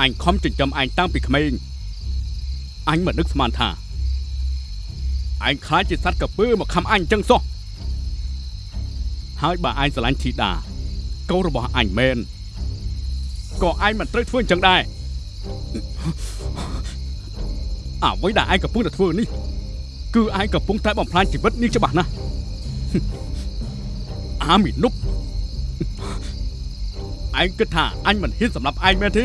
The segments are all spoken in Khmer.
អញខំចិញ្ចឹមអញតាំងពីក្មេងអញមិននឹកស្មានថាអញខ្លាចជាសត្វកពើមកខំអញចឹងសោះហើយបើអញស្រឡាញ់ធីតាកូនរបស់អញមែនក៏អញមិនត្រូវធ្វើអញ្ចឹងដែរអ្វីដែលឯងកំពុងតែធ្វើនេះ គឺឯងកំពុងតែបំផ្លាញជីវិតនាងច្បាស់ណាស់អាមីនុបឯងគិតថាអញមិនហ៊ានសម្រាប់ឯងមែនទេ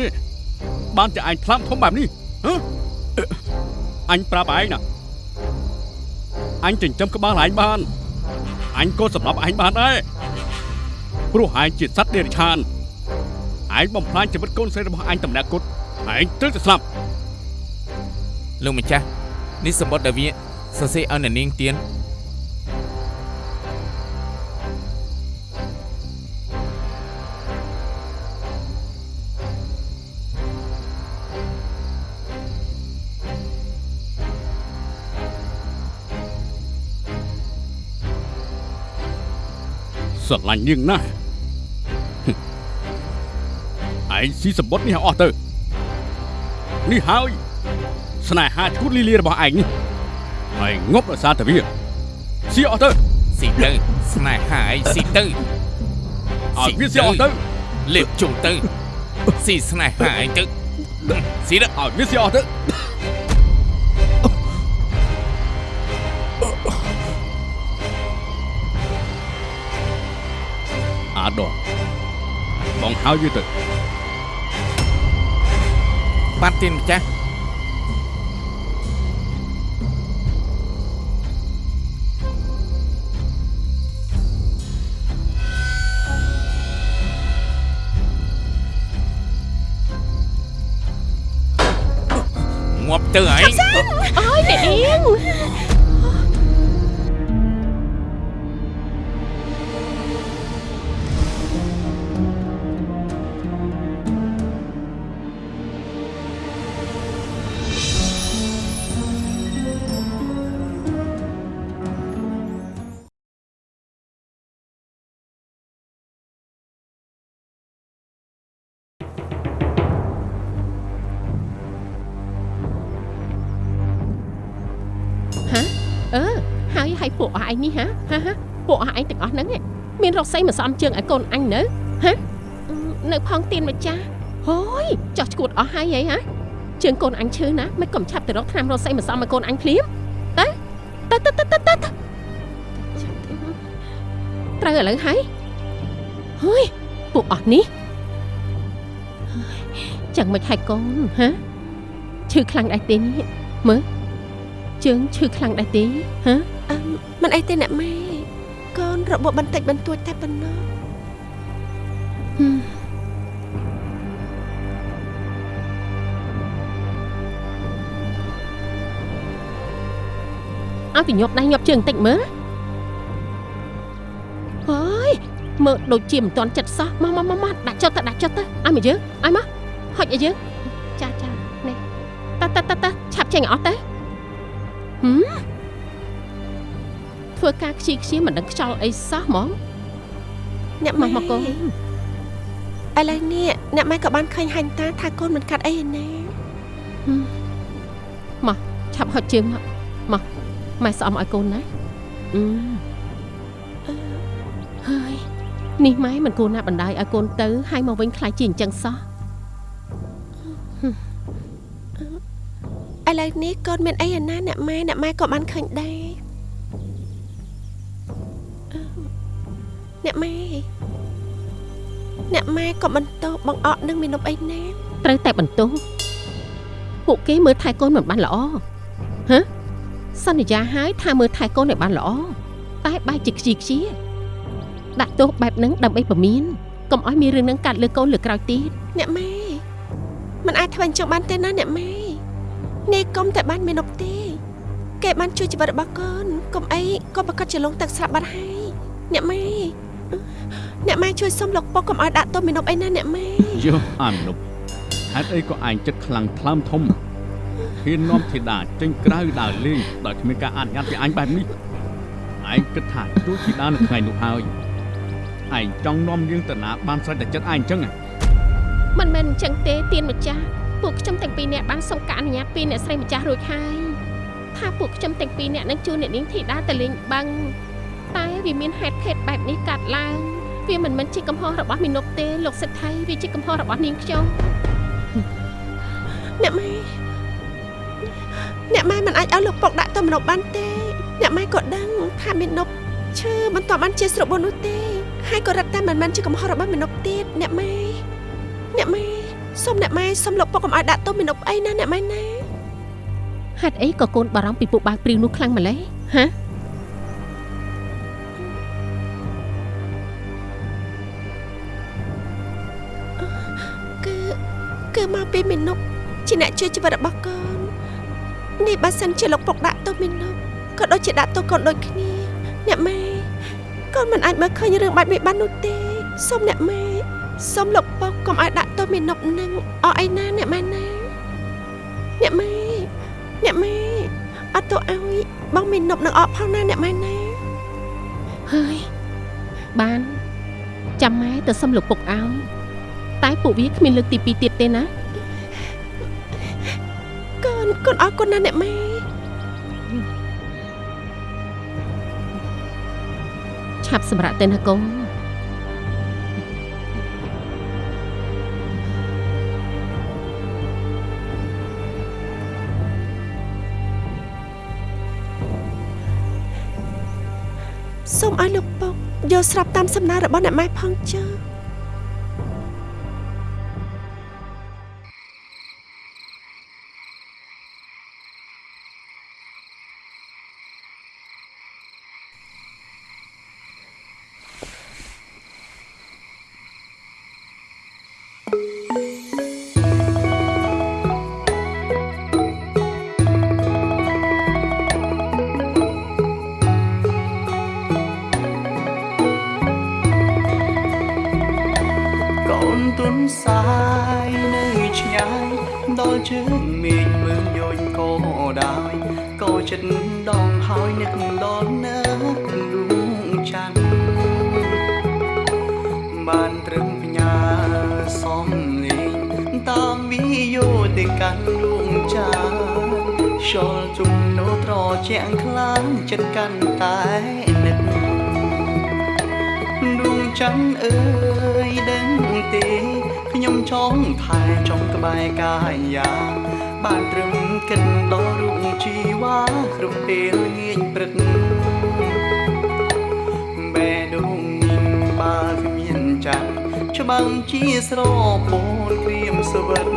បានជាឯងថ្លាំធំបែបនេះហ៎អញប្រាប់ឯងណាអញចិញ្ចឹមក្បាលឯងបានអញក៏សម្រាប់ឯងបានដែរព្រោះឯងជាសត្វដេរឆានឯងបំផ្លាញជីវិតកូនស្រីរបស់អញតម្នាក់គុតឯងត្រូវតែស្លាប់លោកម្ចាស់នេះសម្បត្តិដែលវាសរសេរឲ្យអ្នកនាងទៀន ស្រឡាញ់នាងណាស់ឯងស៊ីសម្បត្តិនេះឲ្យអស់ទៅនេះហើយ ស្នេហាឈួតលីលារបស់ឯងនេះហើយងប់ដោយសារតែវាស៊ីអស់ទៅស៊ីទៅស្នេហាអីស៊ីទៅឲ្យវាស៊ីអស់ទៅលេបជុំទៅស៊ីស្នេហាអីទៅស៊ីទៅឲ្យវាស៊ីអស់ទៅ អាដរបងហើយវាទៅបាត់ទៀនម្ចាស់ ឯងនេះហាហាហាពួកអស់ឯងទាំងអស់ហ្នឹងឯងមានរកសីមកសំជើងឲ្យកូនអញនៅហាអឺនៅផងទៀនម្ចាស់ហូយចោះឈួតអស់ហើយហីហាជើងកូនអញឈឺណាមិនកុំឆាប់ទៅរកថ្នាំរកសីមកសំឲ្យកូនអញភ្លាមទៅទៅទៅទៅទៅទៅត្រូវឥឡូវហើយហូយពួកអស់នេះហើយចឹងមិនហើយកូនហាឈឺខ្លាំងដែរទេនេះមើលជើងឈឺខ្លាំងដែរទេហ៎អឺ មិនអីទេអ្នកម៉ែកូនរបបបន្តិចបន្តួចតែប៉ុណ្ណោះហឹមឲ្យពីញាប់ដៃញាប់ជើងបន្តិចមើលហើយមើលដូចជាមិនទាន់ចិត្តសោះមកមកមកមកដាក់ចុះទៅដាក់ចុះទៅឲ្យមកយើងឲ្យមកហុចឲ្យយើងចាចានេះតើតើតើតើឆាប់ចេញឲ្យអស់ទៅហឹម ធ្វើការខ្ជិលខ្ជាមិនដឹងខ្យល់អីសោះហ្មងអ្នកមកម៉ែមកកូនឥឡូវនេះអ្នកម៉ែក៏បានឃើញហាញ់តាថាកូនមិនកាត់អីឯណាឆាប់ហុចជើងមកមកម៉ែស្អំឲ្យកូនណាអឺហើយនេះម៉ែមិនគួរណាបណ្ដាយឲ្យកូនទៅហើយមកវិញខ្លាចជាអញ្ចឹងសោះឥឡូវនេះកូនមានអីឯណាអ្នកម៉ែអ្នកម៉ែក៏បានឃើញដែរ អ្នកម៉ែអ្នកម៉ែក៏បន្តបងអត់នឹងមាននប់អីណាត្រូវតែបន្ទោសពួកគេមើលថែកូនមិនបានល្អហ៎សន្យាហើយថាមើលថែកូនឲ្យបានល្អតែបែរជាខ្ជិលខ្ជាដាក់ទោសបែបហ្នឹងដើម្បីពមៀនកុំឲ្យមានរឿងហ្នឹងកាត់លើកូនលើក្រោយទៀតអ្នកម៉ែមិនអាចធ្វើអញ្ចឹងបានទេណាអ្នកម៉ែនេះកុំតែបានមាននប់ទេគេបានជួយជីវិតរបស់កូនកុំអីក៏ប្រកាសជាលងទឹកស្លាប់បាត់ហើយអ្នកម៉ែ អ្នកម៉ែជួយសុំលោកពុកកុំឲ្យដាក់ទោសមាននប់អីណាអ្នកម៉ែយោអាមនុបហេតុអីក៏ឯងចិត្តខ្លាំងថ្លើមធំហ៊ាននាំធីតាចេញក្រៅដើរលេងដោយគ្មានការអនុញ្ញាតពីអញបែបនេះឯងគិតថាទូធីតានៅថ្ងៃនោះហើយឯងចង់នាំនាងទៅណាបានស្រេចតែចិត្តឯងអញ្ចឹងហ៎មិនមែនអញ្ចឹងទេទៀនម្ចាស់ពួកខ្ញុំទាំងពីរនាក់បានសុំការអនុញ្ញាតពីអ្នកស្រីម្ចាស់រួចហើយថាពួកខ្ញុំទាំងពីរនាក់នឹងជួនអ្នកនាងធីតាទៅលេងបឹង តែវាមានហេតុភេទបែបនេះកាត់ឡើងវាមិនមែនជាកំហុសរបស់មីនុកទេលោកសិទ្ធិវាជាកំហុសរបស់នាងខ្ញុំអ្នកម៉ែអ្នកម៉ែមិនអាចឲ្យលោកពុកដាក់ទៅមនុស្សបានទេ អ្នកម៉ែក៏ដឹងថាមេនុបឈឺមិនតបានជាស្របួននោះទេហើយក៏រត់តែមិនមែនជាកំហុសរបស់មេនុបទៀតអ្នកម៉ែអ្នកម៉ែសូមអ្នកម៉ែសូមលោកពុកកុំឲ្យដាក់ទោសមេនុបអីណាអ្នកម៉ែណាហេតុអីក៏កូនបារម្ភពីពួកបាវព្រីវនោះខ្លាំងម្ល៉េះហា ពីមេនុបជាអ្នកជួយជីវិតរបស់កូននេះបើសិនជាលោកពុកដាក់ទោសមេនុបក៏ដូចជាដាក់ទោសកូនដូចគ្នាអ្នកម៉ែកូនមិនអាចមើលឃើញរឿងបែបនេះបាននោះទេសូមអ្នកម៉ែសូមលោកពុកកុំឲ្យដាក់ទោសមេនុបនឹងអស់អីណាអ្នកម៉ែណាអ្នកម៉ែអ្នកម៉ែអត់ទៅឲ្យបងមេនុបនឹងអស់ផងណាអ្នកម៉ែណាហើយបានចាំម៉ែទៅសុំលោកពុកឲ្យតែពួកវាគ្មានលើកទី2ទៀតទេណា កូនកូនអរគុណណាស់អ្នកម៉ែឆាប់សម្រាប់ទៅណាកូនសូមឲ្យលោកពុកយកស្រាប់តាមសំណើរបស់អ្នកម៉ែផងចុះ ខ្យល់ជំនោត្រជាក់ខ្លាំងចិត្តកាន់តែនឹកដួងច័ន្ទអើយដឹងទេខ្ញុំចង់ថែចង់ក្បែរកាយាបានត្រឹមគិតដល់រូបជីវ៉ាគ្រប់ពេលងាយព្រឹកបែដងញញបើគ្មានច័ន្ទច្បាំងជាស្រពោនក្រៀមសវិត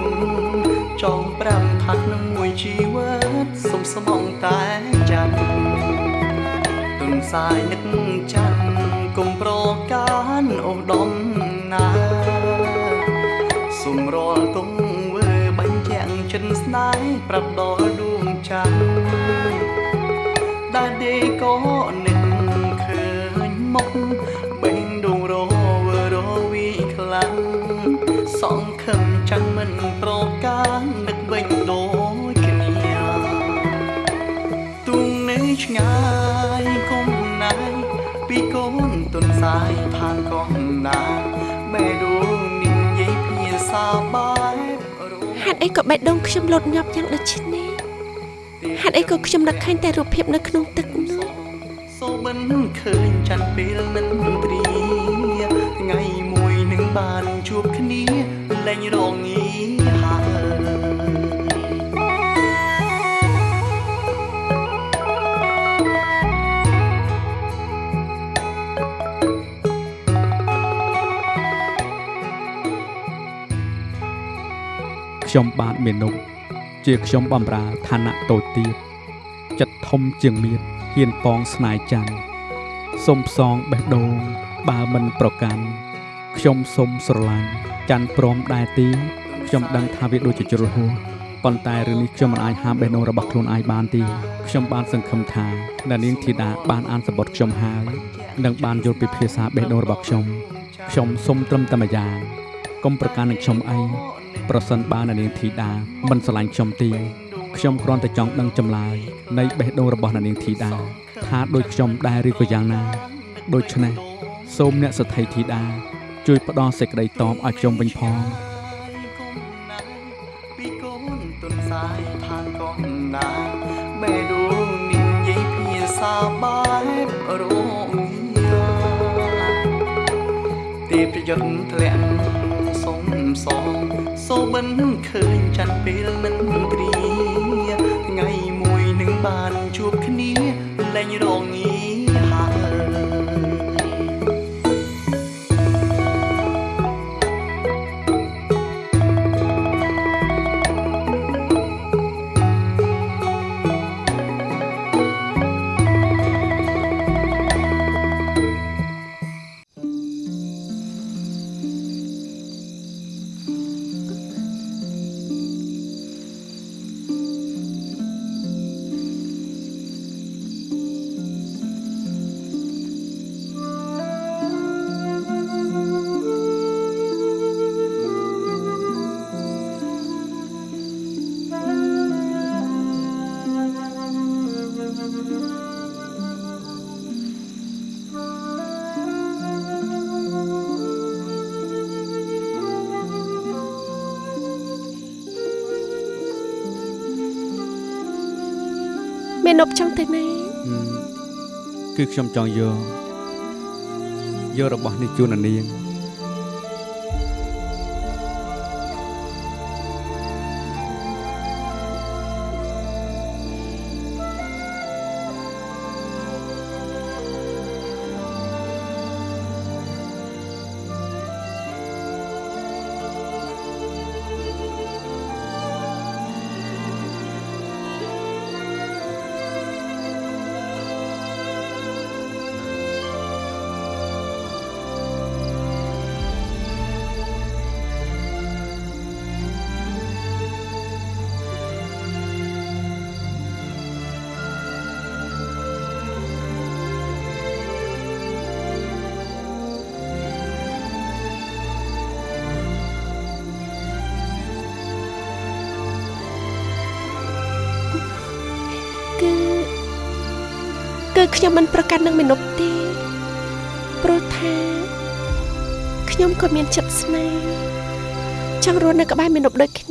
ចង់ប្រាំថាក្នុងមួយជីវិត សុំស្មងតែច័ន្ទទុនសាយនឹកចាន់គុំប្រកានអូដំណាសុំរលគង់វើបាញ់ជាងចិនស្នេហ៍ប្រាប់ដល់ដួងច័ន្ទដែលដេក៏នឹក សាយខាងកងណាបែដួងនិយាយភាសាបែបរੂហេតុអីក៏បេះដូងខ្ញុំលត់ញាប់យ៉ាងដូចនេះហេតុអីក៏ខ្ញុំនឹកឃើញតែរូបភាពនៅក្នុងទឹកនោះសូបិនឃើញច័ន្ទពេលនឹងទ្រីថ្ងៃមួយនឹងបានជួបគ្នាលែងរងាហើ ខ្ញុំបាទមេនុកជាខ្ញុំបំរើឋានៈតូចទាបចិត្តធំជាងមៀតហ៊ានប៉ងស្នាយច័ន្ទសុំផ្សងបេះដូងបើមិនប្រកាន់ខ្ញុំសុំស្រឡាញ់ច័ន្ទព្រមដែរទីខ្ញុំដឹងថាវាដូចជាជ្រុលហួសប៉ុន្តែរឿងនេះខ្ញុំមិនអាចហាមបេះដូងរបស់ខ្លួនឯងបានទេខ្ញុំបានសង្ឃឹមថាអ្នកនាងធីតាបានអានសម្បត្តិខ្ញុំហើយនិងបានយល់ពីភាសាបេះដូងរបស់ខ្ញុំខ្ញុំសុំត្រឹមតែម្យ៉ាងកុំប្រកាន់នឹងខ្ញុំអី ប្រសិនបើអ្នកនាងធីតាមិនស្រឡាញ់ខ្ញុំទេខ្ញុំគ្រាន់តែចង់ដឹងចម្លើយនៃបេះដូងរបស់អ្នកនាងធីតាថាដូចខ្ញុំដែរឬក៏យ៉ាងណាដូច្នេះសូមអ្នកសទ្ធីធីតាជួយផ្ដល់សេចក្តីតបឲ្យខ្ញុំវិញផងពីកូនទុនសាយឋានកងណាម៉ែដួងនិយាយភាសាបែបរងយាទេប្រយុទ្ធធ្លាក់សុំសង សូបិនឃើញច័ន្ទពេលមិនព្រាថ្ងៃមួយនឹងបានជួបគ្នាលែងរង មេនប់ចង់ទៅណាគឺខ្ញុំចង់យកយករបស់នេះជូនអានាង គឺខ្ញុំមិនប្រកាន់នឹងមេនប់ទេព្រោះថាខ្ញុំក៏មានចិត្តស្នេហ៍ចង់រស់នៅក្បែរមេនប់ដូចគ្នា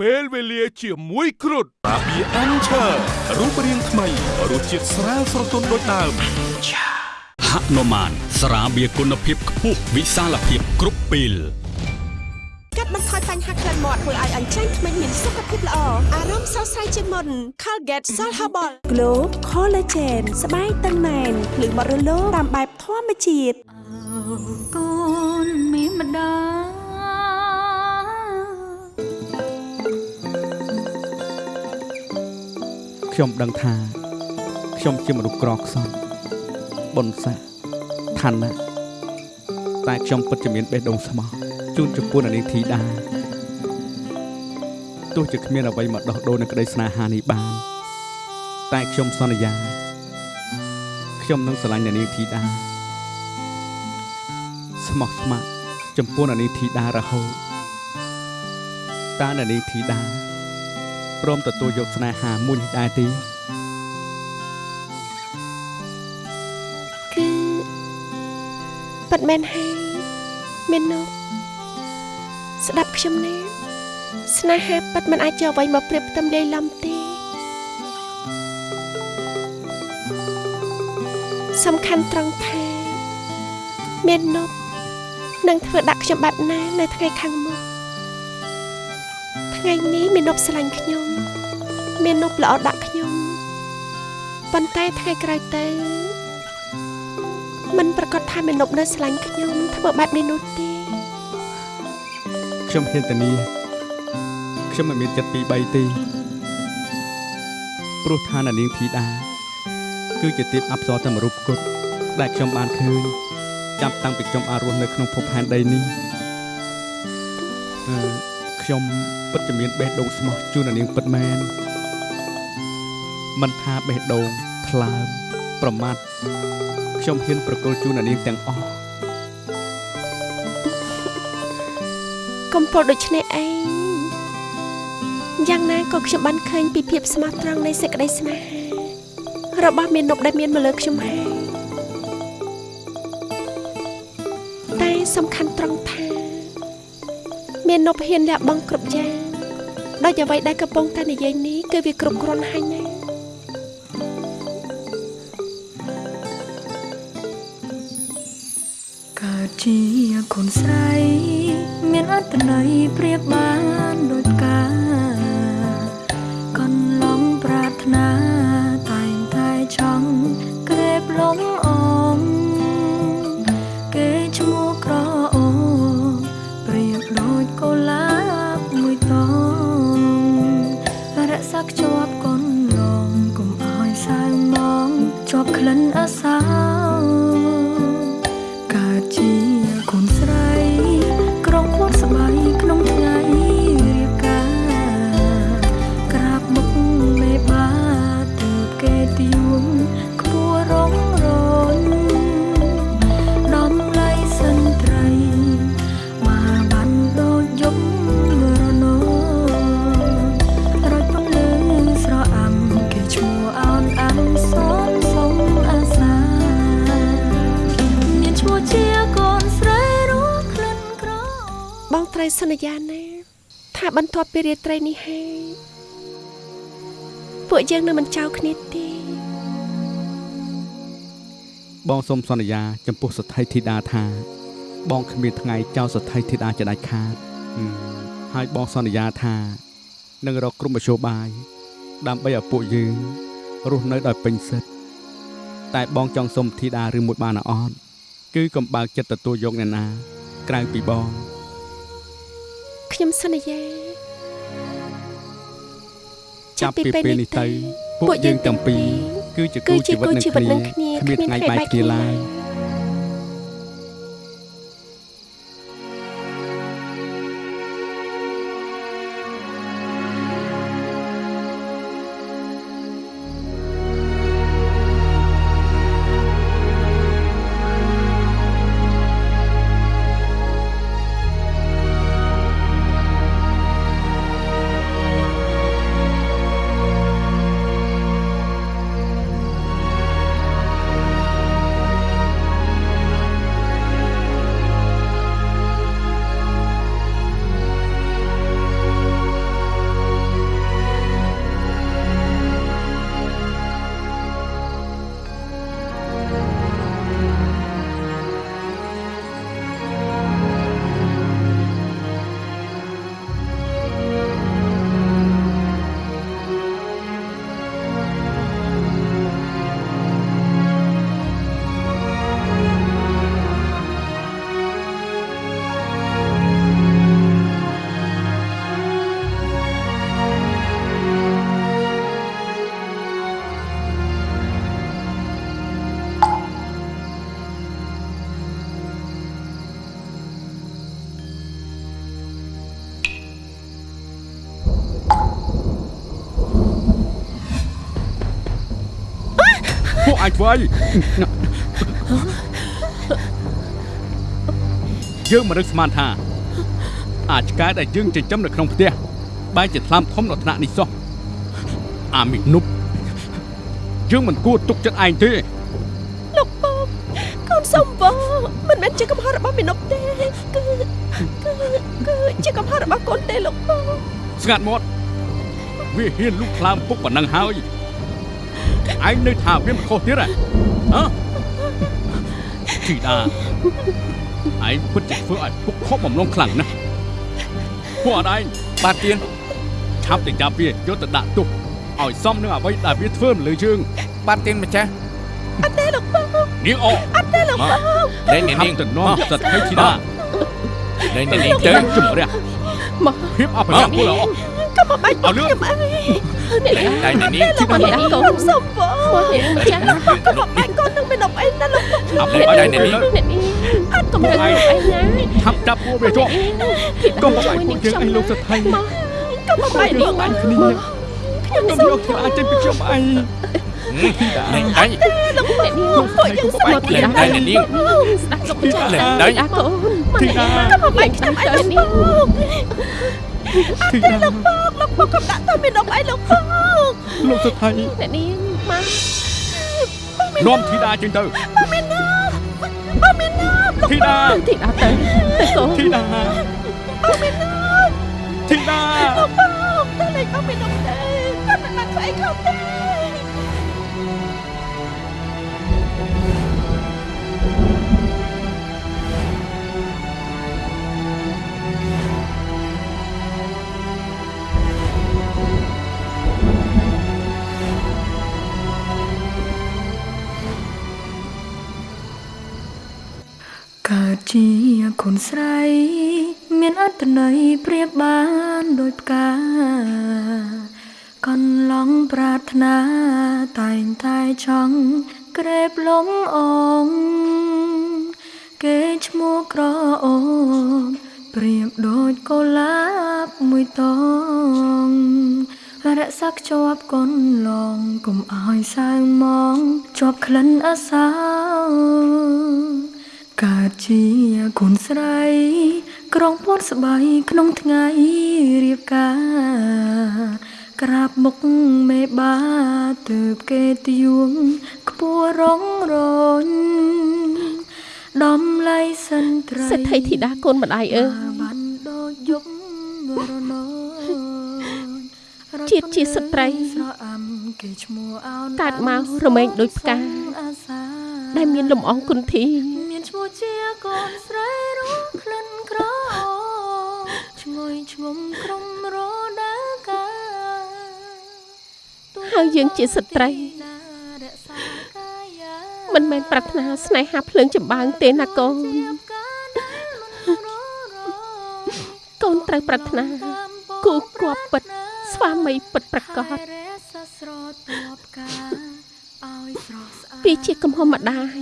ពេលវេលាជាមួយគ្រុតស្រាបៀរអានឆើរូបរាងថ្មីរសជាតិស្រាលស្រទន់ដូចដើមហនុមានស្រាបៀរគុណភាពខ្ពស់វិសាលភាពគ្រប់ពេលកាត់បន្ថយបញ្ហាក្លិនមាត់ធ្វើឲ្យអញ្ចឹងធ្មេញមានសុខភាពល្អអារម្មណ៍ស្រស់ស្រាយជាងមុន Colgate Salt Herbal Glow Collagen ស្បែកតឹងណែនភ្លឺបត់រលោងតាមបែបធម្មជាតិកូនមានម្ដា ខ្ញុំដឹងថា ខ្ញុំជាមនុស្សក្រខ្សត់បុណ្យស័ក្តិឋានៈតែខ្ញុំពិតជាមានបេះដូងស្មោះជូនចំពោះអានាងធីតាទោះជាគ្មានអ្វីមកដោះដូរនឹងក្តីស្នេហានេះបាន តែខ្ញុំសន្យាខ្ញុំនឹងស្រឡាញ់អានាងធីតាស្មោះស្ម័គ្រចំពោះអានាងធីតារហូតតើអានាងធីតា ព្រមទទួលយកស្នេហាមួយនេះដែរទេគឺប៉ិតមែនហើយមាននប់ស្ដាប់ខ្ញុំណាស្នេហាប៉ិតមិនអាចជាអ្វីមកប្រៀបផ្ទឹមលាយឡំទេសំខាន់ត្រង់ថាមាននប់នឹងធ្វើដាក់ខ្ញុំបែបណានៅថ្ងៃខាងមុខថ្ងៃនេះមាននប់ស្រឡាញ់ខ្ញុំ មាននប់ល្អដាក់ខ្ញុំប៉ុន្តែថ្ងៃក្រោយទៅមិនប្រកាសថាមេនប់នៅស្រឡាញ់ខ្ញុំធ្វើបែបនេះនោះទេខ្ញុំហ៊ានធានាខ្ញុំមិនមានចិត្តពីរបីទេព្រោះឋានអានាងធីតាគឺជាទេពអប្សរតែមួយរូបគត់ដែលខ្ញុំបានឃើញចាប់តាំងពីខ្ញុំបានរស់នៅក្នុងភពផែនដីនេះអឺខ្ញុំពិតជាមានបេះដូងស្មោះជូនអានាងពិតមែន មិនថាបេះដូងថ្លើមប្រមាថខ្ញុំហ៊ានប្រគល់ជូនអានាងទាំងអស់កំពុលដូចនេះឯងយ៉ាងណាក៏ខ្ញុំបានឃើញពីភាពស្មោះត្រង់នៃសេចក្តីស្នេហារបស់មាននប់ដែលមានមកលើខ្ញុំហើយតែសំខាន់ត្រង់ថាមាននប់ហ៊ានលះបង់គ្រប់យ៉ាងដោយអ្វីដែលកំពុងតែនិយាយនេះគឺវាគ្រប់គ្រាន់ហើយណា ជាកូនស្រី មានអត្តន័យប្រៀបបានដូច ពួកយើងនឹងមិនចោលគ្នាទេបងសូមសន្យា ចំពោះសទ្ធីធីតាថា បងគ្មានថ្ងៃចោលសទ្ធីធីតាជាដាច់ខាតហឹមហើយបងសន្យាថានឹងរកក្រុមមជ្ឈបាយដើម្បីឲ្យពួកយើងរស់នៅដោយពេញសិទ្ធតែបងចង់សុំធីតាឬមួយបានអត់គឺកំបើកចិត្តទទួលយកអ្នកណា ក្រៅពីបងខ្ញុំសន្យា ចាប់ពីពេលនេះទៅ ពួកយើងទាំងពីរគឺជាគូជីវិតនឹងគ្នាគ្មានថ្ងៃបែកគ្នាឡើយ វើអីយើងមិនរឹកស្មានថា អាចឆ្កែដែលយើងចិញ្ចឹមនៅក្នុងផ្ទះបែរជាថ្លាមធំដល់ថ្នាក់នេះសោះអាមីនុបយើងមិនគួរទុកចិត្តឯងទេលោកបងកូនសុំបងមិនមែនជាកំហុសរបស់មីនុបទេគឺគឺគឺជាកំហុសរបស់កូនទេលោកបងស្ងាត់មាត់វាហ៊ានលុកខ្លាមពុកប៉ុណ្ណឹងហើយ ឯងនៅថាវាមិនខុសទៀតហ៎ជីតាឯងពិតជាធ្វើឲ្យពុកខប់បំណងខ្លាំងណាស់ពួកអត់ឯងបាទទៀនឆាប់ទៅចាប់វាយកទៅដាក់ទុកឲ្យសមនឹងអ្វីដែលវាធ្វើមិនលើជើងបាទទៀនម្ចាស់អត់ទេលោកពូនាងអូអត់ទេលោកពូតែនាងទៅនាំសត្វឲ្យជីតាតែនាងទៅជំរះមកភាពអបញ្ញាពលអូកុំបាច់ខ្ញុំអី អ្នកលែងអ្នកនាងទីមកអ្នកកូកូននសុំបងមកអ្នកម្ចាស់កុំមកបាច់កូននឹងមីនុបអីណាលោកបងឆាប់លែងឲ្យលែងអ្នកអ្នកនានាងងអ្នកនេះអត់កុំកុំមករើអីណាឆាប់ចាប់ពួកវាជាប់កុំបាច់ពួកយើងឲ្យលោកសថៃមកកុំមកបាច់លលោកអញគ្នាខ្ញុំកុំសុំយកខ្លាចេញពីខ្ញុំអីលែងដៃលោកអ្នកនេះពួកយើងសុំមកទីលែងដៃអ្នកនាងស្ដាប់លោកម្ចាស់លែងដៃអាកូនធីតាកុំមកបាច់ខ្ញុំអីលោកបងធីតាលោកប ងកំដាក់ទៅមាននំអីលោកពូលោកសថៃអ្នកនាងមកនាំធីតាចេញទៅបងមាននំបងមាននំលោកធីតាទីដល់ទៅទៅកូនធីតាបងមាននំធីតាលោកពូតែលេងបងមាននំទេគាត់មិនបានធ្វើអីខុសទេ កើតជាកូនស្រីមានអត្តន័យប្រៀបបានដូចផ្កាកន្លងប្រាថ្នាតែងតែចង់ក្រេបលំអងគេឈ្មោះក្រអូបប្រៀបដូចកុលាបមួយតងរក្សាខ្ជាប់កូនឡងកុំឲ្យសៅមងជាប់ក្លិនអាសោ កើតជាកូនស្រី ក្រងពត់ស្បៃក្នុងថ្ងៃរៀបការ ក្រាបមុខមេបាទើបគេទៀងខ្ពស់រងរញដំឡៃសិនត្រីសេដ្ឋីធីតាកូនម្ដាយអើយបានដូចយប់រណោជាតិជាស្ត្រីស្រអាំគេឈ្មោះអោនកើតមករមែងដូចផ្កាអាសាដែលមានលំអងគុណធី មានឈ្មោះជាកូនស្រីរស់ក្លិនក្រអូបឈ្ងុយឈ្ងុំក្រុមរដើកាហើយយើងជាស្ត្រីរក្សាកាយាមិនមែនប្រាថ្នាស្នេហាភ្លើងចម្បាំងទេណាកូនការដែលមិនររកូនត្រូវប្រាថ្នាគូគប់ពិតស្វាមីពិតប្រកបរក្សាស្រទាប់ការឲ្យស្រស់ស្អាតពីជាកំហុសម្ដាយ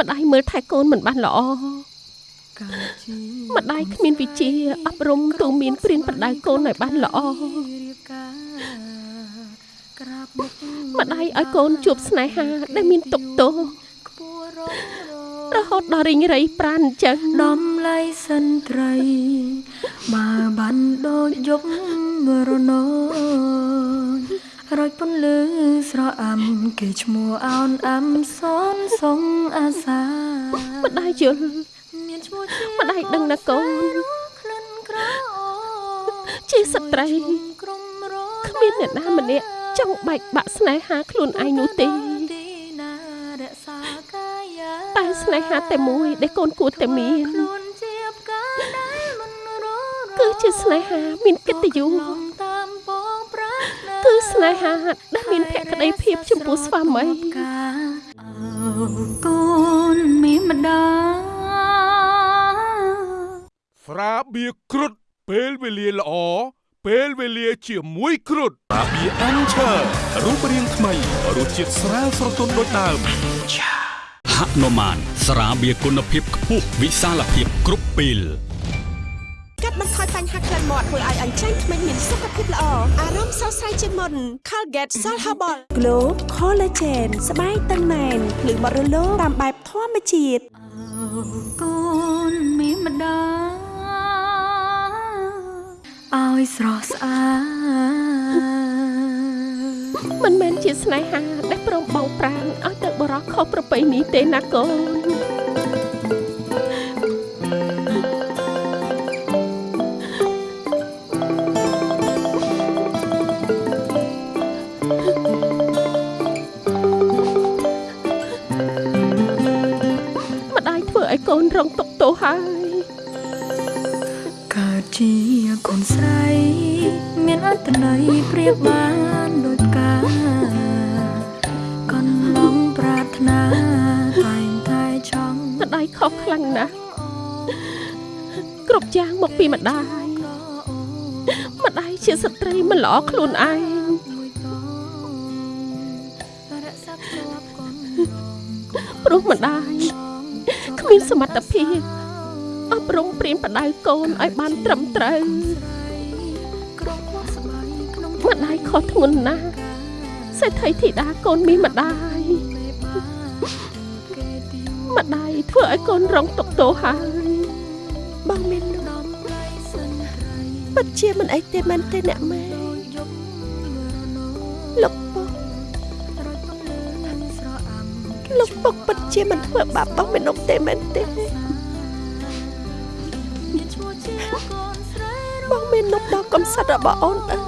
ម្ដាយមើលថែកូនមិនបានល្អកើតជាម្ដាយគ្មានវិជ្ជាអប់រំទូមានព្រៀនប្រដៅកូនឲ្យបានល្អរៀបការក្រាបមុខម្ដាយឲ្យកូនជួបស្នេហាដែលមានទុកទោសខ្ពស់រងររហូតដល់រីងរៃប្រានអញ្ចឹងដំឡៃសិនត្រីបើបានដូចយប់រណោ រយពន្លឺស្រអាំគេឈ្មោះអោនអាំសនសងអាសាម្ដាយយល់មានឈ្មោះជាម្ដាយដឹងណាកូនក្លិនក្រអូបជាស្ត្រីក្រុមរគ្មានអ្នកណាម្នាក់ចង់បែកបាក់ស្នេហាខ្លួនឯងនោះទេទីណារក្សាកាយាតែស្នេហាតែមួយដែលកូនគួរតែមានខ្លួនជាផ្កាដែលមិនររគឺជាស្នេហាមានកិត្តិយសតាមបងប្រាថ្នា គឺស្នេហាដែលមានភក្តីភាពចំពោះស្វាមីអើកូនមានម្ដាយស្រាបៀរគ្រុឌពេលវេលាល្អពេលវេលាជាមួយគ្រុឌស្រាបៀរអានឆើរូបរាងថ្មីរសជាតិស្រាលស្រទន់ដូចដើមហនុមានស្រាបៀរគុណភាពខ្ពស់វិសាលភាពគ្រប់ពេលកាត់ បន្ថយបញ្ហាក្លិនមាត់ធ្វើឲ្យអញ្ចឹងធ្មេញមានសុខភាពល្អអារម្មណ៍ស្រស់ស្រាយជាងមុន Colgate Salt Herbal Glow Collagen ស្បែកតឹងណែនភ្លឺបត់រលោងតាមបែបធម្មជាតិកូនមានម្ដាយឲ្យស្រស់ស្អាតមិនមែនជាស្នេហាដែលព្រមបង់ប្រាណឲ្យទៅបរោះខុសប្រពៃណីទេណាកូន កូនរងទុក្ខទោសហើយកើតជាកូនស្រីមានអត្តន័យប្រៀបបានដូចផ្កាកន្លងប្រាថ្នាតែងតែចង់ម្ដាយខុសខ្លាំងណាស់គ្រប់យ៉ាងមកពីម្ដាយម្ដាយជាស្ត្រីមិនល្អខ្លួនឯងមួយតងរក្សាភ្ជាប់កូនព្រោះម្ដាយគ្មានសមត្ថភាពអប់រំព្រៀនបដៅកូនឲ្យបានត្រឹមត្រូវក្រុមមកស្បែកក្នុងម្ដាយខុសធ្ងន់ណាស់សេដ្ឋីធីតាកូនមានម្ដាយមេបាគេទីម្ដាយធ្វើឲ្យកូនរងទុក្ខទោសហើយបងមាននំដំឡៃសិនត្រីបពិតជាមិនអីទេមែនទេអ្នកម៉ែ ជាមិនធ្វើបាបបងមេនុកទេមែនទេបងមេនុកដល់កំសត់របស់អូនអើយ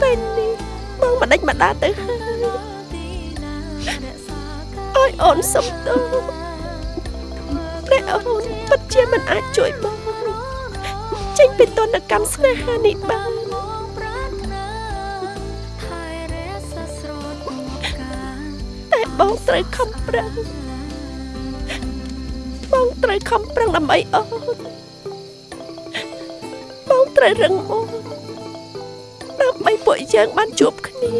ពេលនេះបងមិនដេចម្ដាទៅហើយអើយអូនសុំទោសតែអូនពិតជាមិនអាចជួយបងចេញពីទណ្ឌកម្មស្នេហានេះបាន បងត្រូវខំប្រឹងបងត្រូវខំប្រឹងដើម្បីអូនបងត្រូវរឹងមាំដើម្បីពួកយើងបានជួបគ្នា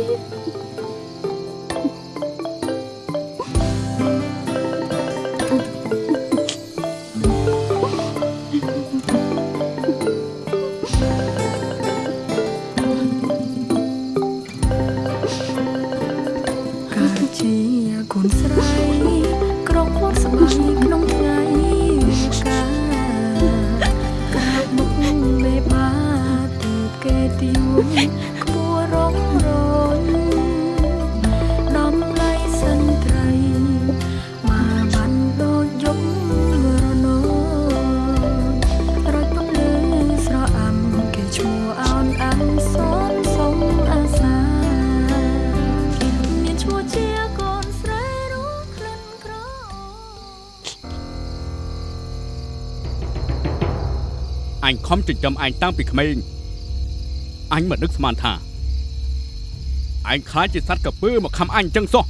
ខំចិញ្ចឹមឯងតាំងពីក្មេងអញមិននឹកស្មានថាឯងខ្លាចជាសត្វកពើមកខំអញចឹងសោះ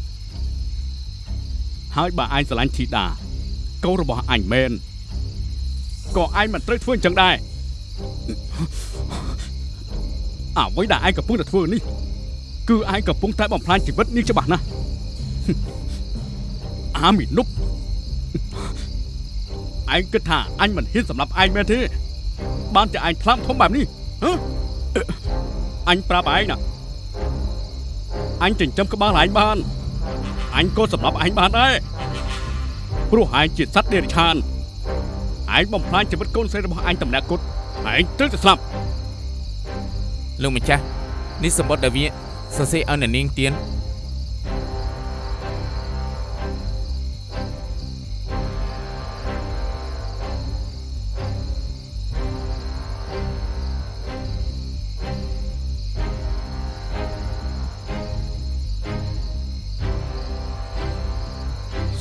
ហើយបើឯងស្រឡាញ់ធីតាកូនរបស់អញមែនក៏ឯងមិនត្រូវធ្វើអញ្ចឹងដែរអ្វីដែលឯងកំពុងតែធ្វើនេះគឺឯងកំពុងតែបំផ្លាញជីវិតនាងច្បាស់ណាស់អាមីនុបឯងគិតថាអញមិនហ៊ានសម្រាប់ឯងមែនទេ បានតែឯងថ្លាមធំបែបនេះហ៎អញប្រាប់ឯងណាអញចិញ្ចឹមក្បាលឯងបានអញក៏សម្រាប់ឯងបានដែរព្រោះឯងជាសត្វដេរឆានឯងបំផ្លាញជីវិតកូនស្រីរបស់អញតម្នាក់គុតឯងត្រូវតែស្លាប់លោកម្ចាស់នេះសម្បត្តិដែលវាសរសេរឲ្យអ្នកនាងទៀន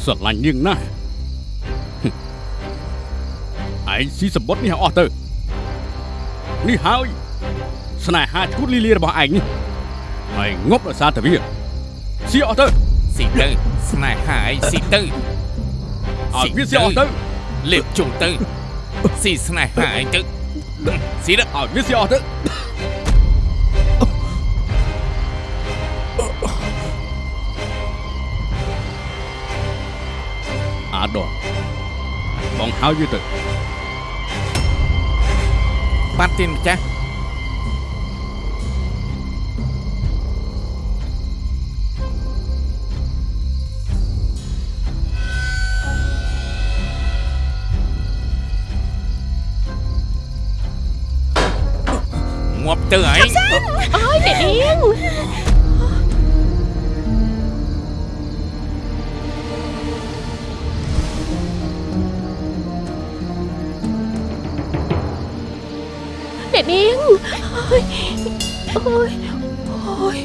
ស្រឡាញ់នាងណាស់ហឹមឯងស៊ីសម្បត្តិនេះឲ្យអស់ទៅនេះហើយ ស្នេហាឈួតលីលារបស់ឯងនេះឯងងប់ដោយសារតែវាស៊ីអស់ទៅស៊ីទៅស្នេហាអីស៊ីទៅឲ្យវាស៊ីអស់ទៅលេបជុំទៅស៊ីស្នេហាអីទៅស៊ីទៅឲ្យវាស៊ីអស់ទៅ បងហៅវាទៅបាត់ទៀនម្ចាស់ងាប់ទៅឯងអើយអ្នកនាង អ្នកនាងអើយអើយអើយ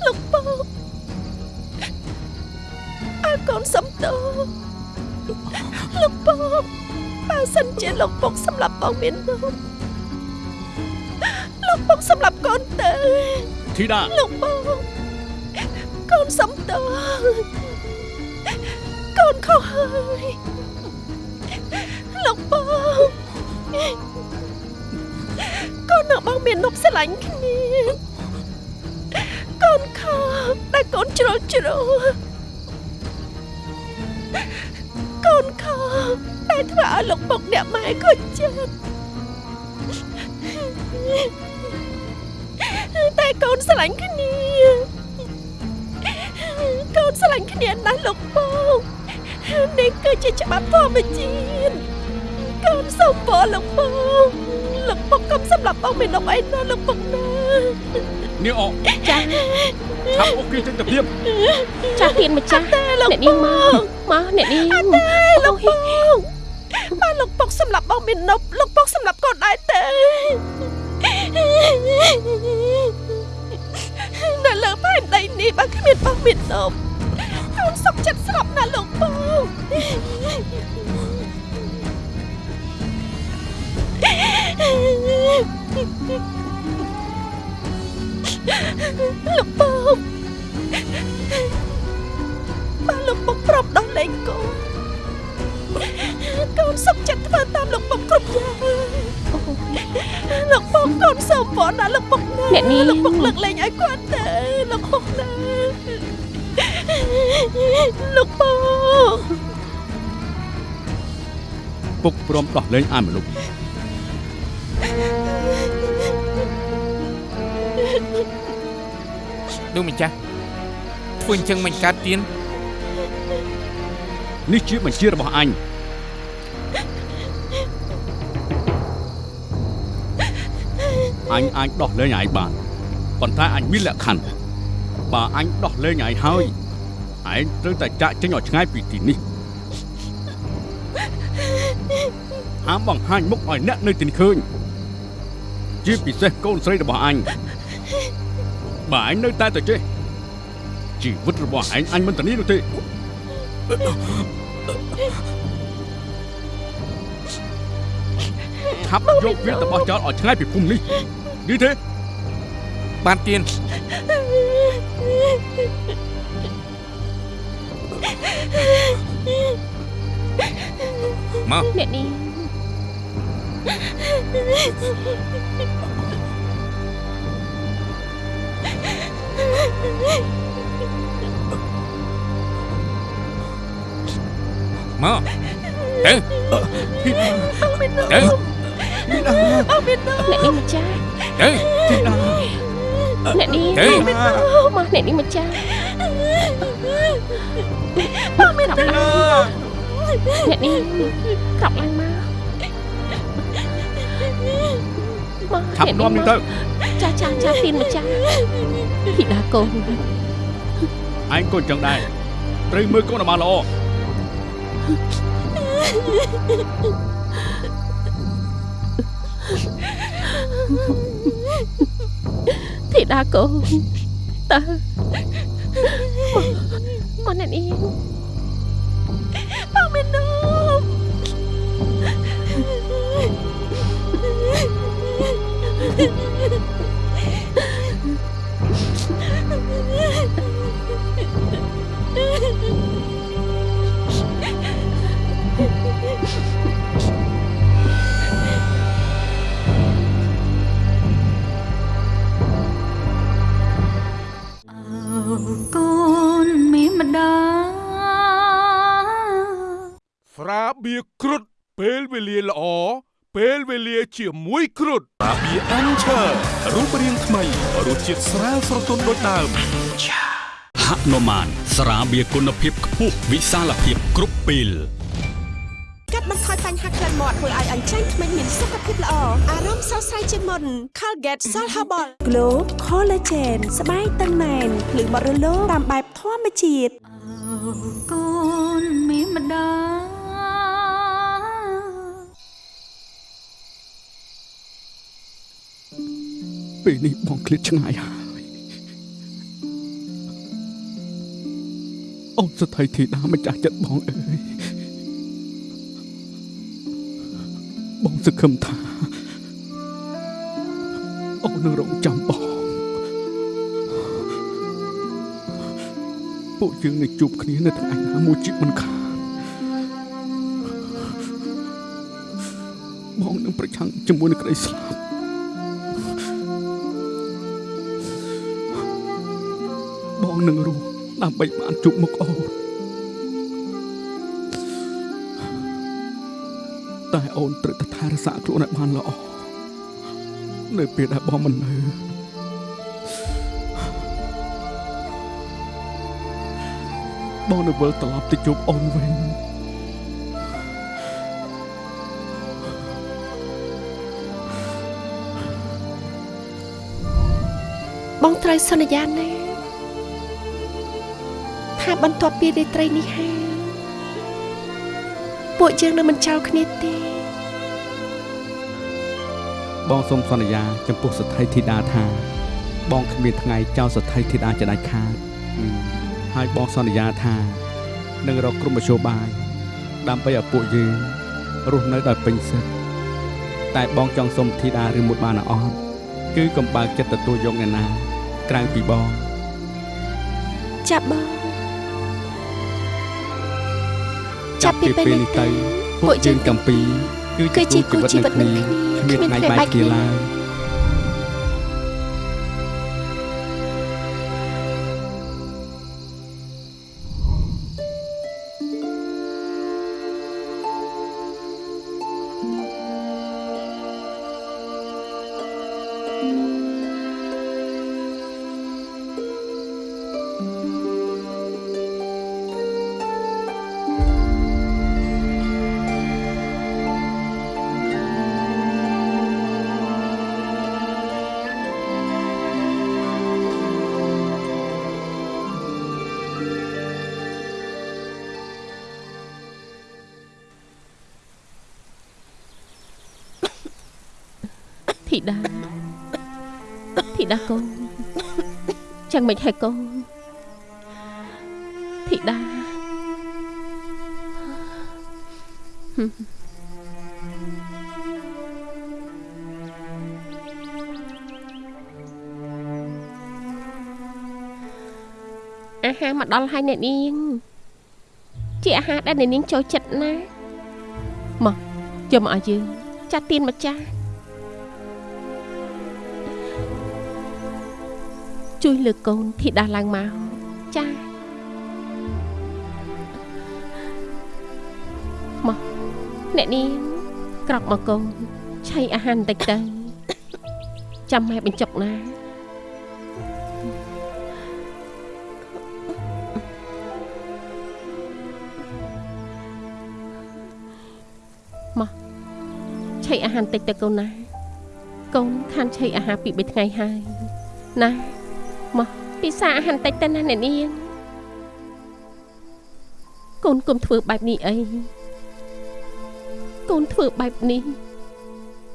លោកពកអើកូនសំទោលោកពកបើសិនជាលោកពក សម្រាប់បងមាននោះលោកពកសម្រាប់កូនទៅធីតាលោកពកកូនសំទោកូនខុសហើយលោកពកកូននឹងបងមាននប់ស្រឡាញ់គ្នាកូនខកតែកូនជ្រុលជ្រុលកូនខកតែធ្វើឲ្យលោកពុកអ្នកម៉ែខូចចិត្ត ស្រឡាញ់គ្នាកូនស្រឡាញ់គ្នាណាស់លោកបងនេះគឺជាច្បាប់ធម្មជាតិកូនសូមពរលោកបងលោកបងកុំសម្លាប់បងមេនុបអីណាលោកបងណានាងអកចាឆាប់អូគេចេញទៅភ្លាមចាទៀនម្ចាស់លោកអ្នកនាងមកមកអ្នកនាងលោកបងបើលោកពុកសម្លាប់បងមេនុបលោកពុកសម្លាប់កូនដែរទេនៅ លើផែនដីនេះបើគ្មានបងមេនុបកូនសុខចិត្តស្លាប់ណាលោកបងលោកបងបើលោកបងប្រាប់ដល់លេងកូន កូនសុខចិត្តធ្វើតាមលោកបងគ្រប់យ៉ាងលោកបងកូនសូមបងណាលោកបងណាអ្នកនាងលោកបងលើកលែងឲ្យគាត់ទេលោកបងណាលោកបងពុកព្រមដោះលែងអាយមនុស្សលោកម្ចាស់ធ្វើអញ្ចឹងមិនកើតទៀន នេះជាបញ្ជារបស់អញអញអាចដោះលែងអាយបានប៉ុន្តែអញមានលក្ខខណ្ឌបើអញដោះលែងអាយហើយឯងត្រូវតែចាក់ចេញឲ្យឆ្ងាយពីទីនេះហាមបង្ហាញមុខឲ្យអ្នកនៅទីនេះឃើញជាពិសេសកូនស្រីរបស់អញបើអញនៅតែទៅចេះជីវិតរបស់ឯងអញមិនធានានោះទេ ថាប់យកវាទៅបោះចោលឲ្យឆ្ងាយពីភូមិនេះនេះទេបានទៀនមកអ្នកនាង មកទៅបងមេនុបទៅបងមេនុបអ្នកនាងម្ចាស់ទៅអ្នកនាងទៅមកអ្នកនាងម្ចាស់បងមេនុបអ្នកនាងក្រប់ឡើងមកមកឆាប់នាំនេះទៅចាចាចាទៀនម្ចាស់ធីតាកូនឯងក៏អញ្ចឹងដែរត្រូវមើលកូនឲ្យបានល្អ ធីតាកូនតើមកមកអ្នកនាងបង ពេលវេលាជាមួយគ្រុតស្រាបៀរអានឆើរូបរាងថ្មីរសជាតិស្រាលស្រទន់ដូចដើមហនុមានស្រាបៀរគុណភាពខ្ពស់វិសាលភាពគ្រប់ពេលកាត់បន្ថយបញ្ហាក្លិនមាត់ធ្វើឲ្យអញ្ចឹងធ្មេញមានសុខភាពល្អអារម្មណ៍ស្រស់ស្រាយជាងមុន Colgate Salt Herbal Glow Collagen ស្បែកតឹងណែនភ្លឺបត់រលោងតាមបែបធម្មជាតិកូនមានម្ដា ពេលនេះបងឃ្លាតឆ្ងាយហើយអូនសថៃធីតាម្ចាស់ចិត្តបងអើយបងសង្ឃឹមថាអូននឹងរងចាំបងពួកយើងនឹងជួបគ្នានៅថ្ងៃណាមួយជិតមិនខានបងនឹងប្រឆាំងជាមួយនឹងក្តីស្លាប់ នឹងរស់ដើម្បីបានជួបមុខអូនតែអូនត្រូវតែថែរក្សាខ្លួនឲ្យបានល្អនៅពេលដែលបងមិននៅបងនៅវិលត្រឡប់ទៅជួបអូនវិញបងត្រូវសន្យាណា បន្ទាប់ពីរាត្រីនេះហើយពួកយើងនឹងមិនចោលគ្នាទេ បងសូមសន្យា ចំពោះសទ្ធីធីតាថា បងគ្មានថ្ងៃចោលសទ្ធីធីតាជាដាច់ខាតអឺហើយបងសន្យាថានឹងរកក្រុមមជ្ឈបាយដើម្បីឲ្យពួកយើងរស់នៅដោយពេញសិទ្ធិតែបងចង់សុំធីតាឬមួយបានអត់គឺកំបើកចិត្តទទួលយកអ្នកណាក្រៅពីបងចាប់បង ចាប់ពីពេលនេះទៅពួកយើងទាំងពីរគឺជាគឺជាគូគូជីវិតជីវិនឹងតគ្នានឹងគ្នាគ្មានថ្ងៃគ្មានថ្ងៃបែកបែកគ្នាគ្នាឡើយ ធីតាធីតាកូនចាំមិនហើយកូនធីតាហឹមអាហារមកដល់ហើយអ្នកនាង ជាអាហារដែលអ្នកនាងចូលចិត្តណាស់មកយកមកឲ្យយើងចាត់ទៀនមកចាស់ ជួយលើកកូនធីតាឡើងមកចាមកអ្នកនាងក្រោកមកកូនឆៃអាហារបន្តិចទៅចាំម៉ែបញ្ចុកណាមកឆៃអាហារបន្តិចទៅកូនណាកូនខានឆៃអាហារពីរបីថ្ងៃហើយណា មកពិសាអាហារបន្តិចទៅណាអ្នកនាងកូនគុំធ្វើបែបនេះអីកូនធ្វើបែបនេះ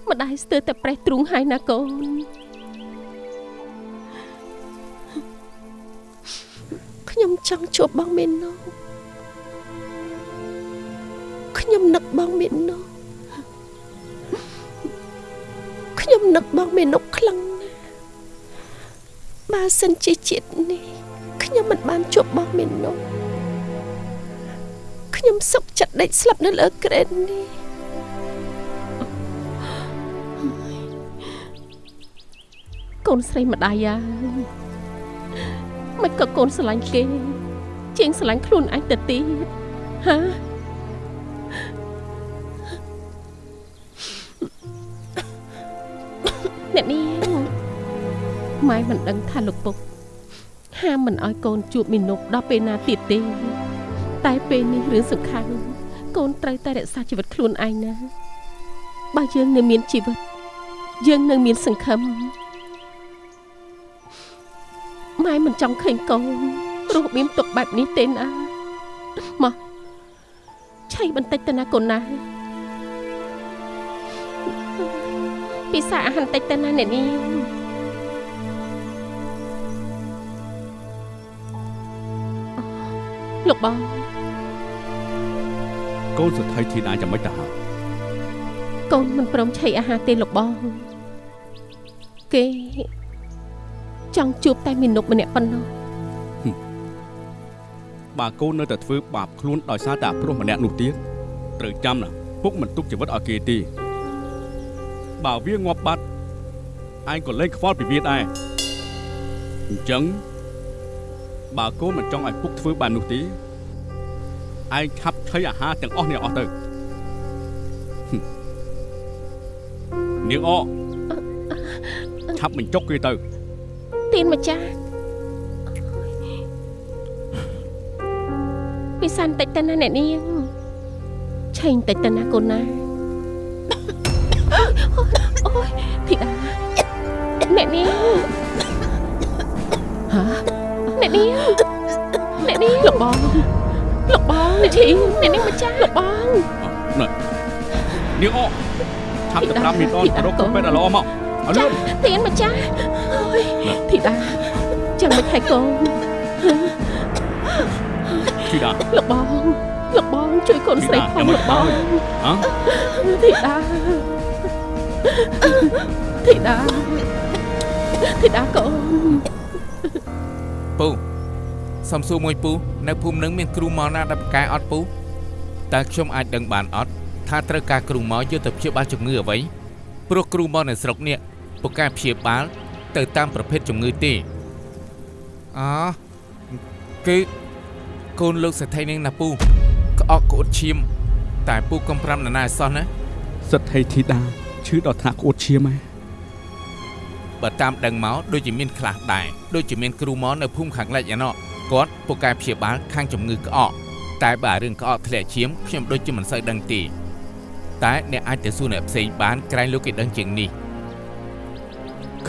ម្ដាយស្ទើរតែប្រេះទ្រូងហើយណាកូនខ្ញុំចង់ជួបបងមេណូខ្ញុំនឹកបងមេណូខ្ញុំនឹកបងមេណូខ្លាំងណាស់ បើសិនជាជាតិនេះខ្ញុំមិនបានជួបបងមេណូខ្ញុំសុខចិត្តដេកស្លាប់នៅលើក្រែននេះកូនស្រីម្ដាយហើយមិនក៏កូនស្រឡាញ់គេជាងស្រឡាញ់ខ្លួនឯងទៅទៀតហាអ្នកនាង ម៉ែមិនដឹងថាលោកពុកហាមមិនឲ្យកូនជួបមីនុបដល់ពេលណាទៀតទេតែពេលនេះរឿងសំខាន់កូនត្រូវតែរក្សាជីវិតខ្លួនឯងណាបើយើងនៅមានជីវិតយើងនៅមានសង្ឃឹមម៉ែមិនចង់ឃើញកូនរស់មានទុកបែបនេះទេណាមកឆៃបន្តិចទៅណាកូនណាពិសាអាហារបន្តិចទៅណាអ្នកនាង លោកបងកូនសទ្ធីធីតាចាំមិនទៅហើយកូនមិនព្រមឆៃអាហារទេលោកបងគេចង់ជួបតែមីនុកម្នាក់ប៉ុណ្ណោះបើកូននៅតែធ្វើបាបខ្លួនដោយសារតែព្រោះម្នាក់នោះទៀតត្រូវចាំណាពុកមិនទុកជីវិតឲ្យគេទេបើវាងាប់បាត់ឯងក៏លែងខ្វល់ពីវាដែរអញ្ចឹងបើកូនមិនចង់ឲ្យពុក ធ្វើបែបនោះទេឯងឆាប់ឆៃអាហារទាំងអស់នេះអស់ទៅហឹមនាងអឆាប់បញ្ចុកគេទៅទៀនម្ចាស់ពិសានតិចទៅណាអ្នកនាងឆេងតិចទៅណាកូនណាអូយធីតាអ្នកនាងហ៎អ្នកនាង អ្នកនាងលោកបងលោកបងអ្នកឈីអ្នកនាងម្ចាស់លោកបងណែនាងអឆាប់ទៅប្រាប់មីដនទៅរកគ្រូពេទ្យឲ្យល្អមកឲ្យលឿនទៀនម្ចាស់អូយធីតាចាំមិនហើយកូនធីតាលោកបងលោកបងជួយកូនស្រីផងលោកបងហ៎ធីតាធីតាធីតាកូនពូ សំសួរមួយពូនៅភូមិនឹងមានគ្រូមកណាដែលប្រកែអត់ពូតើខ្ញុំអាចដឹងបានអត់ថាត្រូវការគ្រូមកយកទៅព្យាបាលជំងឺអ្វីព្រោះគ្រូមកនៅស្រុកនេះពូកែព្យាបាល ទៅតាមប្រភេទជំងឺទេអគឺកូនលោកសេដ្ឋីនឹងណាពូក្អកក្អួតឈាម តែពូកុំប្រាំនរណាឲ្យសោះណាសិទ្ធិធីតាឈឺដល់ថ្នាក់ក្អួតឈាមហ៎បើតាមដឹងមកដូចជាមានខ្លះដែរដូចជាមានគ្រូមកនៅភូមិខាងលិចឯណោះ គាត់ពូកែព្យាបាលខាងជំងឺក្អកតែបើរឿងក្អកធ្លាក់ឈាមខ្ញុំដូចជាមិនសូវដឹងទេតែអ្នកអាចទៅសួរអ្នកផ្សេងបានក្រែងលោកគេដឹងជាងនេះ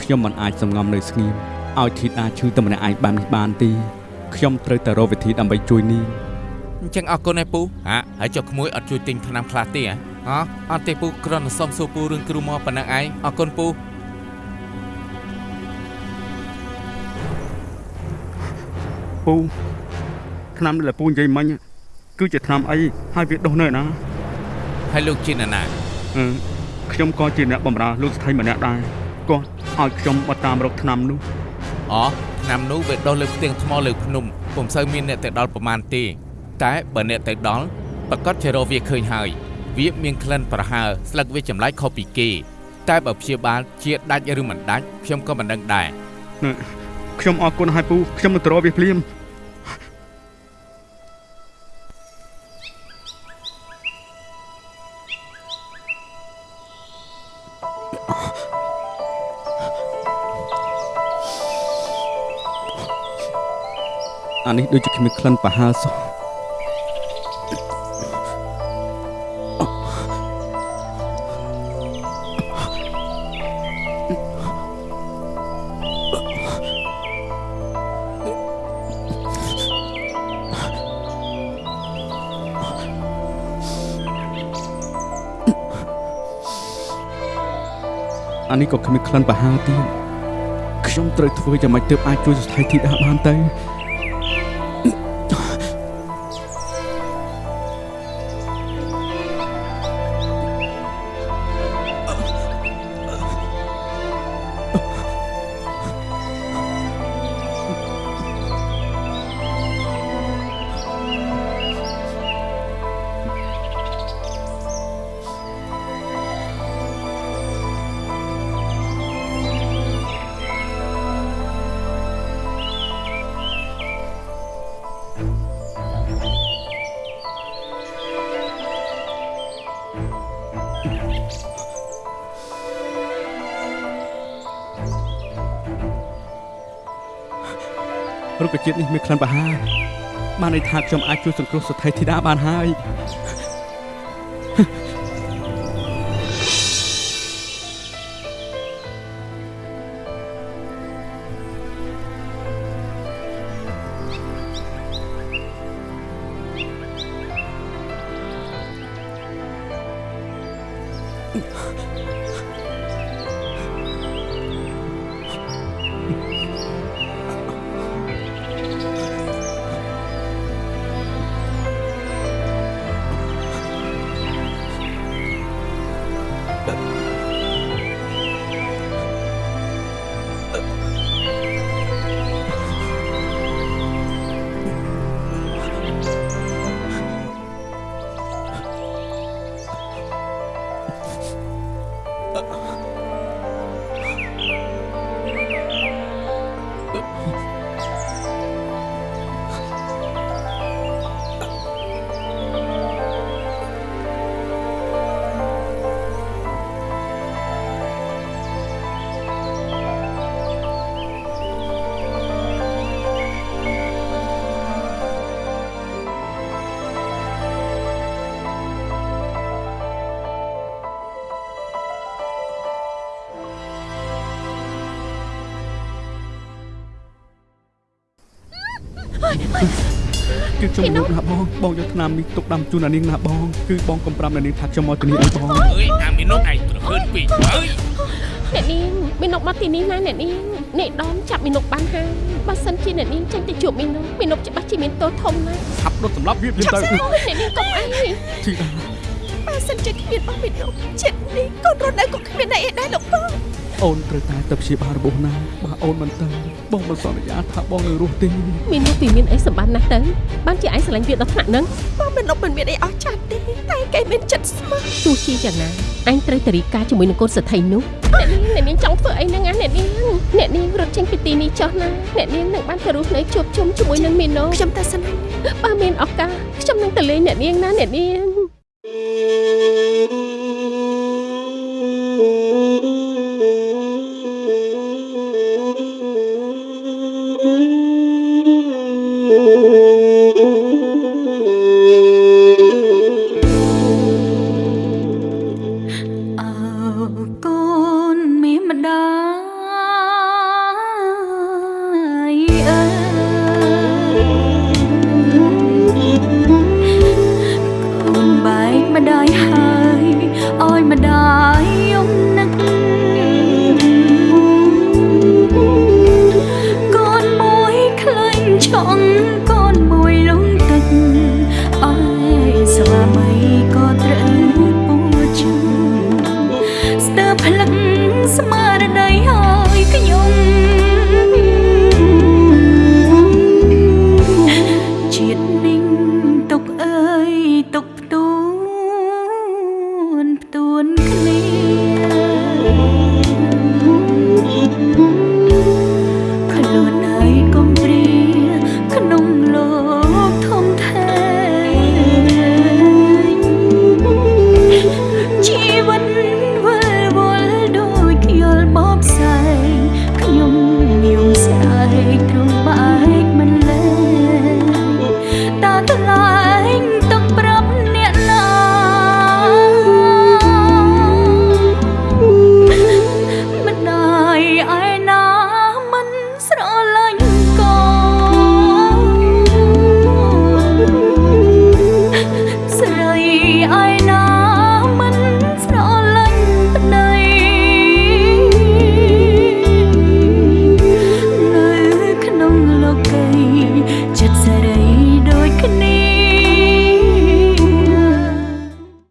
ខ្ញុំមិនអាចសំងំនៅស្ងៀមឲ្យធីតាឈឺតែម្នាក់ឯងបាននេះបានទេខ្ញុំត្រូវតែរកវិធីដើម្បីជួយនាងអញ្ចឹងអរគុណឯពូហាហើយចុះក្មួយអត់ជួយទិញថ្នាំខ្លះទេហ៎ហ៎អត់ទេពូគ្រាន់តែសុំសួរពូរឿងគ្រូមកប៉ុណ្ណឹងឯងអរគុណពូ ពូឆ្នាំនេះដែលពូនិយាយមិញគឺជាឆ្នាំអីហើយវាដុះនៅឯណាហើយលោកជាអ្នកណាអឺខ្ញុំក៏ជាអ្នកបម្រើលោកស្ថិម្នាក់ដែរគាត់ឲ្យខ្ញុំមកតាមរកឆ្នាំនោះអូថ្នាំនោះវាដុះលើផ្ទាំងថ្មលើភ្នំពុំសូវមានអ្នកទៅដល់ប្រមាណទេតែបើអ្នកទៅដល់ប្រកាសជារកវាឃើញហើយវាមានក្លិនប្រហើរស្លឹកវាចម្លែកខុសពីគេតែបើព្យាបាលជាដាច់ឬមិនដាច់ខ្ញុំក៏មិនដឹងដែរ ខ្ញុំអរគុណហើយពូខ្ញុំនឹងទៅរកវាភ្លាមអានេះដូចជាគ្មានក្លិនប្រហើរសោះ នេះក៏គ្មានក្លិនប្រហើរទៀតខ្ញុំត្រូវធ្វើយ៉ាងម៉េចទើបអាចជួយស្ថិធីតាបានទៅ រុក្ខជាតិនេះមានក្លិនប្រហើរបានន័យថាខ្ញុំអាចជួយសង្គ្រោះសទ្ធីធីតាបានហើយ គឺខ្ញុំលោកណាបងបងយកថ្នាំនេះទុកដាំជូនអានាងណាបងគឺបងកំប្រាប់អានាងថាខ្ញុំមកទីនេះអីបងអើយអាមីនុកឯងត្រហើនពេកអើយអ្នកនាងមីនុកមកទីនេះណាអ្នកនាងអ្នកដនចាប់មីនុកបានហើយបើសិនជាអ្នកនាងចេញទៅជួបមីនុកមីនុកច្បាស់ជាមានទោសធំណាស់ឆាប់ដុតសម្លាប់វាភ្លាមទៅអូយអ្នកនាងកុំអីធីតាបើសិនជាគ្មានបងមីនុកចិត្តនេះកូនរត់នៅក៏គ្មានអីដែរលោកបងអូនត្រូវតែទៅព្យាបាលរបួសណាបើអូនមិនទៅ បងមិនសន្យាថាបងនឹងរស់ទេមីនុកពីមានអីសម្បត្តិណាស់ទៅបានជាឯងស្រឡាញ់វាដល់ថ្នាក់ហ្នឹងបងមីនុកមិនមានអីអស្ចារ្យទេតែគេមានចិត្តស្មោះទោះជាយ៉ាងណាអញត្រូវតរីការជាមួយនឹងកូនសទ្ធិនោះអ្នកនាងអ្នកនាងចង់ធ្វើអីហ្នឹងណាអ្នកនាងអ្នកនាងរត់ចេញពីទីនេះចុះណាអ្នកនាងនឹងបានទៅរស់នៅជួបជុំជាមួយនឹងមីណូខ្ញុំតែសិនហើយបើមានឱកាសខ្ញុំនឹងទៅលេងអ្នកនាងណាអ្នកនាង